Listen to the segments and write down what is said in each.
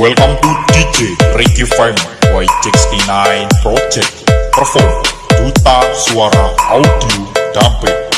Welcome to DJ Ricky Fame Y69 Project. Perform Duta Suara Audio Damping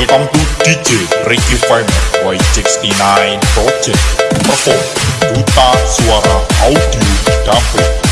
Welcome to DJ Ricky Fame Y69 Project. Perform Duta Suara Audio Damping